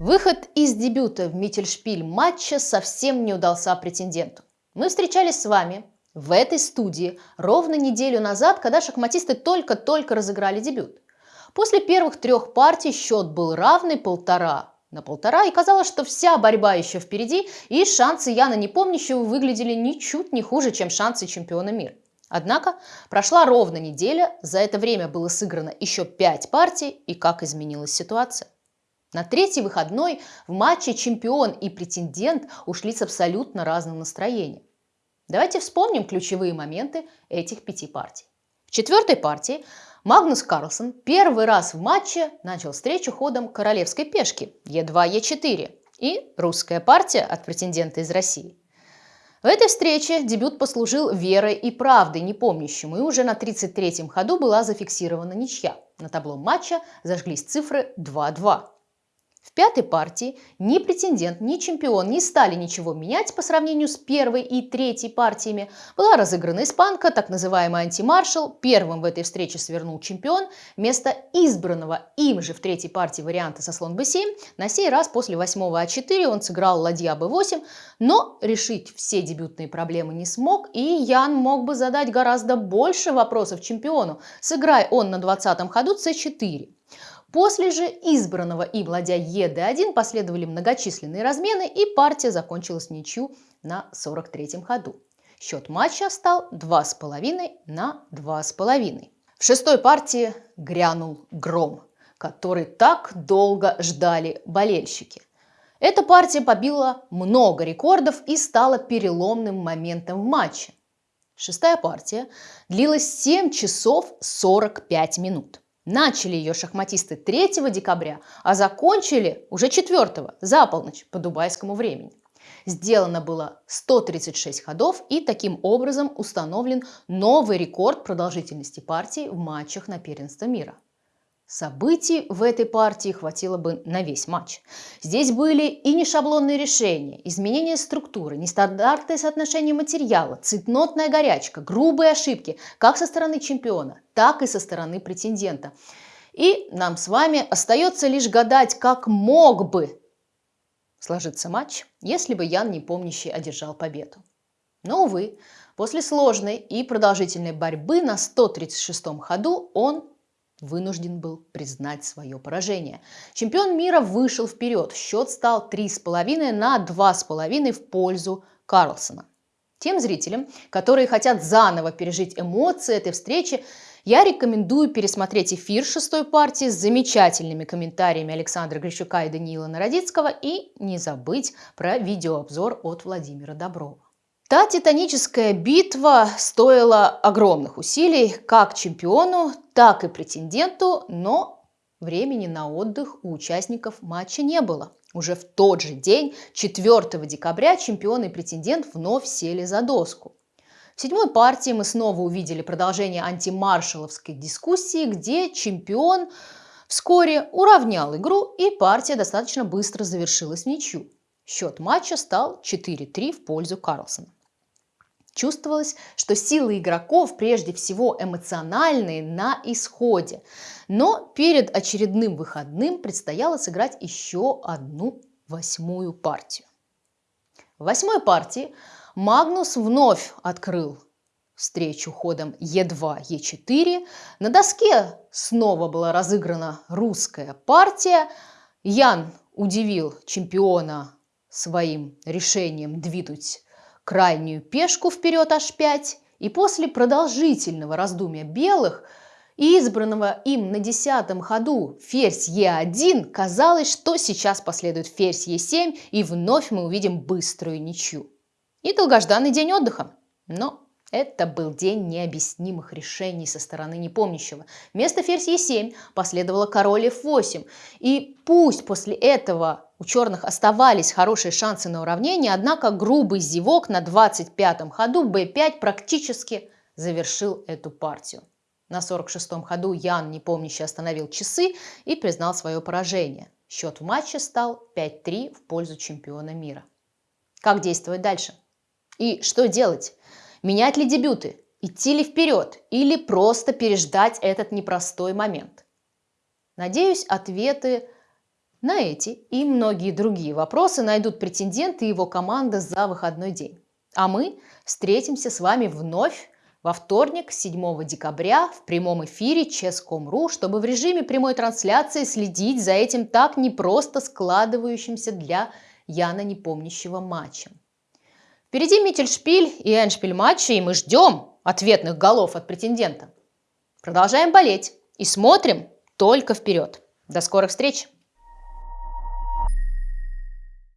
Выход из дебюта в Миттельшпиль матча совсем не удался претенденту. Мы встречались с вами в этой студии ровно неделю назад, когда шахматисты только-только разыграли дебют. После первых трех партий счет был равный полтора на полтора, и казалось, что вся борьба еще впереди, и шансы Яна Непомнящего выглядели ничуть не хуже, чем шансы чемпиона мира. Однако прошла ровно неделя, за это время было сыграно еще пять партий, и как изменилась ситуация. На третий выходной в матче чемпион и претендент ушли с абсолютно разным настроением. Давайте вспомним ключевые моменты этих пяти партий. В четвертой партии Магнус Карлсон первый раз в матче начал встречу ходом королевской пешки Е2, Е4 и русская партия от претендента из России. В этой встрече дебют послужил верой и правдой непомнящему, и уже на 33-м ходу была зафиксирована ничья. На табло матча зажглись цифры 2-2. В пятой партии ни претендент, ни чемпион не стали ничего менять по сравнению с первой и третьей партиями. Была разыграна испанка, так называемый антимаршал. Первым в этой встрече свернул чемпион. Вместо избранного им же в третьей партии варианта со слон b7, на сей раз после восьмого а4 он сыграл ладья b8, но решить все дебютные проблемы не смог, и Ян мог бы задать гораздо больше вопросов чемпиону, сыграй он на 20-м ходу c4. После же избранного им ладья ЕД1 последовали многочисленные размены, и партия закончилась ничью на 43-м ходу. Счет матча стал 2,5 на 2,5. В шестой партии грянул гром, который так долго ждали болельщики. Эта партия побила много рекордов и стала переломным моментом в матче. Шестая партия длилась 7 часов 45 минут. Начали ее шахматисты 3 декабря, а закончили уже 4 за полночь по дубайскому времени. Сделано было 136 ходов и таким образом установлен новый рекорд продолжительности партии в матчах на первенство мира – Событий в этой партии хватило бы на весь матч. Здесь были и нешаблонные решения, изменение структуры, нестандартное соотношение материала, цветнотная горячка, грубые ошибки как со стороны чемпиона, так и со стороны претендента. И нам с вами остается лишь гадать, как мог бы сложиться матч, если бы Ян Непомнящий одержал победу. Но, увы, после сложной и продолжительной борьбы на 136-м ходу он вынужден был признать свое поражение. Чемпион мира вышел вперед. Счет стал 3,5 на 2,5 в пользу Карлсона. Тем зрителям, которые хотят заново пережить эмоции этой встречи, я рекомендую пересмотреть эфир шестой партии с замечательными комментариями Александра Грищука и Даниила Народицкого и не забыть про видеообзор от Владимира Доброва. Та титаническая битва стоила огромных усилий как чемпиону, так и претенденту, но времени на отдых у участников матча не было. Уже в тот же день, 4 декабря, чемпион и претендент вновь сели за доску. В седьмой партии мы снова увидели продолжение антимаршаловской дискуссии, где чемпион вскоре уравнял игру, и партия достаточно быстро завершилась ничью. Счет матча стал 4-3 в пользу Карлсона. Чувствовалось, что силы игроков прежде всего эмоциональные на исходе. Но перед очередным выходным предстояло сыграть еще одну восьмую партию. В восьмой партии Магнус вновь открыл встречу ходом Е2, Е4. На доске снова была разыграна русская партия. Ян удивил чемпиона своим решением двинуть крайнюю пешку вперед h5, и после продолжительного раздумья белых и избранного им на десятом ходу ферзь Е1, казалось, что сейчас последует ферзь Е7, и вновь мы увидим быструю ничью. И долгожданный день отдыха. Но это был день необъяснимых решений со стороны непомнящего. Вместо ферзь Е7 последовало король F8. И пусть после этого у черных оставались хорошие шансы на уравнение, однако грубый зевок на 25-м ходу b5 практически завершил эту партию. На 46-м ходу Ян, непомнящий, остановил часы и признал свое поражение. Счет в матче стал 5-3 в пользу чемпиона мира. Как действовать дальше? И что делать? Менять ли дебюты? Идти ли вперед? Или просто переждать этот непростой момент? Надеюсь, ответы На эти и многие другие вопросы найдут претенденты и его команда за выходной день. А мы встретимся с вами вновь во вторник, 7 декабря, в прямом эфире Ческом.ру, чтобы в режиме прямой трансляции следить за этим так непросто складывающимся для Яна непомнящего матчем. Впереди Миттельшпиль и Эншпиль матча, и мы ждем ответных голов от претендента. Продолжаем болеть и смотрим только вперед. До скорых встреч!